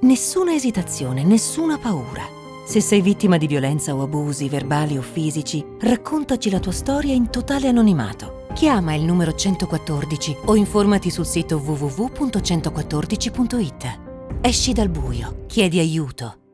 Nessuna esitazione, nessuna paura. Se sei vittima di violenza o abusi verbali o fisici, raccontaci la tua storia in totale anonimato. Chiama il numero 114 o informati sul sito www.114.it. Esci dal buio, chiedi aiuto.